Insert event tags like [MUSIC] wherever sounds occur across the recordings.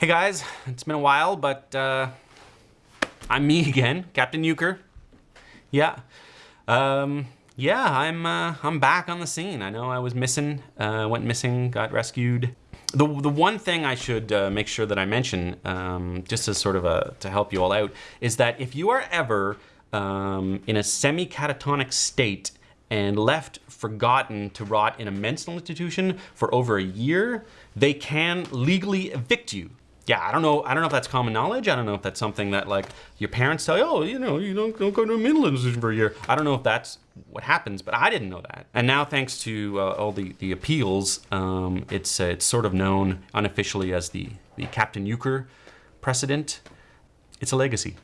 Hey guys, it's been a while, but uh, I'm me [LAUGHS] again, Captain Euchre. Yeah, um, yeah, I'm uh, I'm back on the scene. I know I was missing, uh, went missing, got rescued. The the one thing I should uh, make sure that I mention, um, just as sort of a to help you all out, is that if you are ever um, in a semi-catatonic state and left forgotten to rot in a mental institution for over a year, they can legally evict you yeah, I don't know. I don't know if that's common knowledge. I don't know if that's something that like your parents tell you. Oh, you know, you don't, don't go to a mental institution for a year. I don't know if that's what happens, but I didn't know that. And now, thanks to uh, all the the appeals, um, it's uh, it's sort of known unofficially as the the Captain Euchre precedent. It's a legacy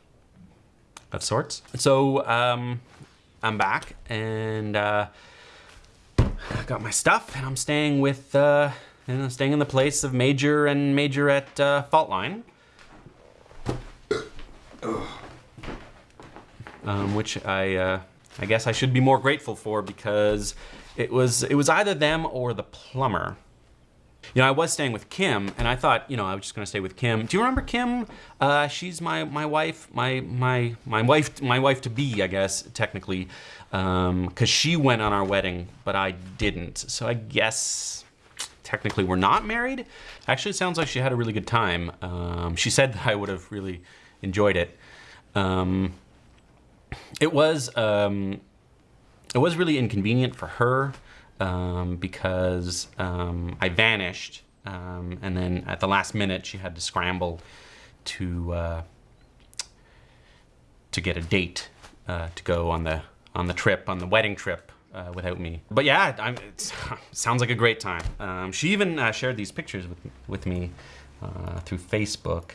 of sorts. So um, I'm back and uh, I got my stuff, and I'm staying with. Uh, and staying in the place of Major and Majorette uh, Faultline. [CLEARS THROAT] Um, which I, uh, I guess I should be more grateful for because it was it was either them or the plumber. You know, I was staying with Kim, and I thought, you know, I was just gonna stay with Kim. Do you remember Kim? Uh, she's my my wife, my my my wife, my wife to be, I guess technically, because um, she went on our wedding, but I didn't. So I guess technically we were not married. Actually, it sounds like she had a really good time. Um, she said that I would have really enjoyed it. Um, it was um, it was really inconvenient for her um, because um, I vanished, um, and then at the last minute she had to scramble to uh, to get a date uh, to go on the on the trip on the wedding trip uh, without me. But yeah, I'm, [LAUGHS] sounds like a great time. Um, she even uh, shared these pictures with, with me uh, through Facebook.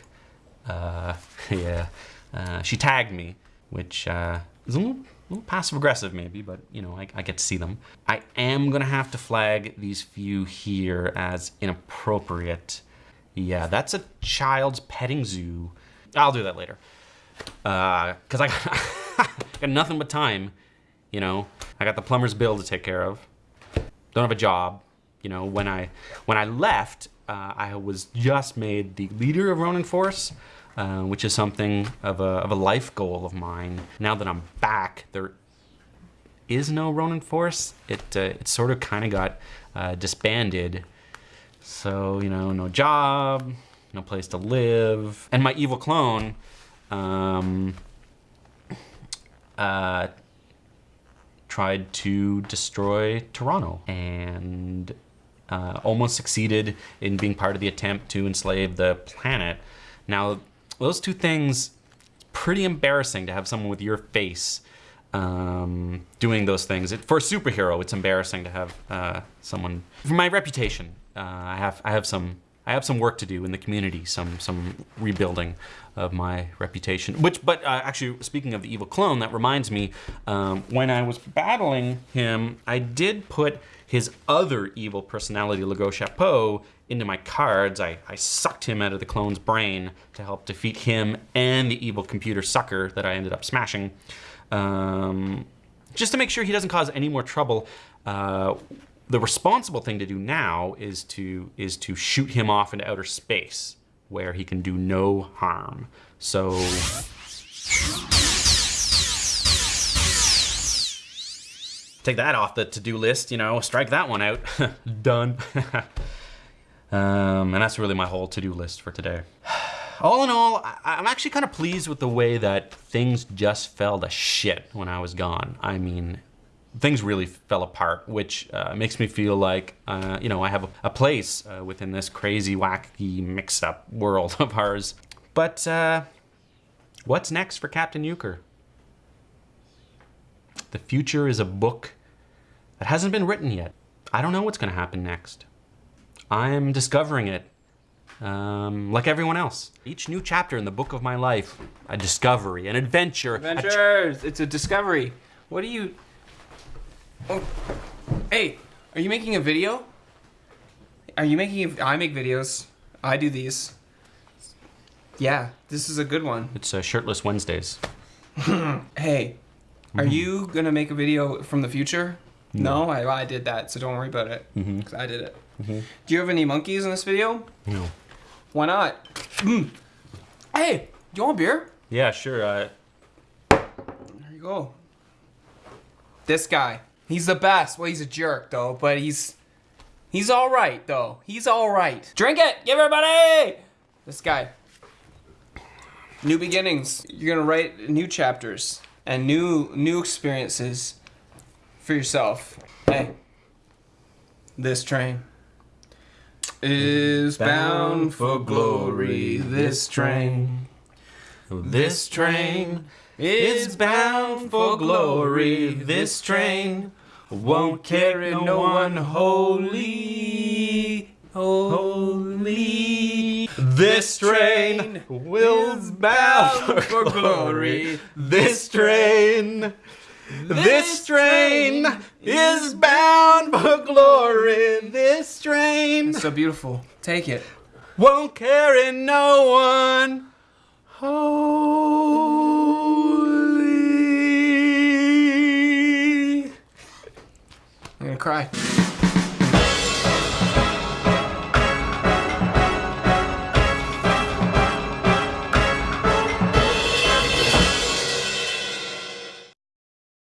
Uh, [LAUGHS] yeah, uh, she tagged me, which uh, is a little, little passive aggressive maybe, but you know, I, I get to see them. I am gonna have to flag these few here as inappropriate. Yeah, that's a child's petting zoo. I'll do that later. Cause I [LAUGHS] got nothing but time you know, I got the plumber's bill to take care of. Don't have a job. You know, when I when I left, uh, I was just made the leader of Ronin Force, uh, which is something of a, of a life goal of mine. Now that I'm back, there is no Ronin Force. It, uh, it sort of kind of got uh, disbanded. So, you know, no job, no place to live. And my evil clone, um, uh, tried to destroy Toronto and uh, almost succeeded in being part of the attempt to enslave the planet. Now, those two things, pretty embarrassing to have someone with your face um, doing those things. It, for a superhero, it's embarrassing to have uh, someone. For my reputation, uh, I have I have some I have some work to do in the community, some some rebuilding of my reputation. Which, but uh, actually, speaking of the evil clone, that reminds me, um, when I was battling him, I did put his other evil personality, Legault Chapeau, into my cards. I, I sucked him out of the clone's brain to help defeat him and the evil computer sucker that I ended up smashing. Um, just to make sure he doesn't cause any more trouble. Uh, the responsible thing to do now is to is to shoot him off into outer space where he can do no harm. So take that off the to-do list, you know, strike that one out. [LAUGHS] Done. [LAUGHS] um, and that's really my whole to-do list for today. [SIGHS] All in all, I'm actually kind of pleased with the way that things just fell to shit when I was gone. I mean, things really fell apart, which uh, makes me feel like, uh, you know, I have a, a place uh, within this crazy, wacky, mixed up world [LAUGHS] of ours. But uh, what's next for Captain Euchre? The future is a book that hasn't been written yet. I don't know what's going to happen next. I'm discovering it um, like everyone else. Each new chapter in the book of my life, a discovery, an adventure. Adventures! A it's a discovery. What are you... Oh, hey, are you making a video? Are you making? A, I make videos. I do these. Yeah, this is a good one. It's uh, shirtless Wednesdays. [LAUGHS] hey, are mm. you gonna make a video from the future? No, no I, I did that, so don't worry about it. Mm -hmm. I did it. Mm -hmm. Do you have any monkeys in this video? No. Why not? Mm. Hey, you want beer? Yeah, sure. Uh, There you go. This guy, he's the best. Well, he's a jerk though, but he's he's all right though. He's all right. Drink it, give everybody. This guy. New beginnings. You're gonna write new chapters and new new experiences for yourself. Hey, this train is bound for glory. This train. This train is bound for glory. This train won't carry no one holy. Holy. This train will bound for glory. This train. This train is bound for glory. This train So beautiful. Take it. won't carry no one holy. Cry.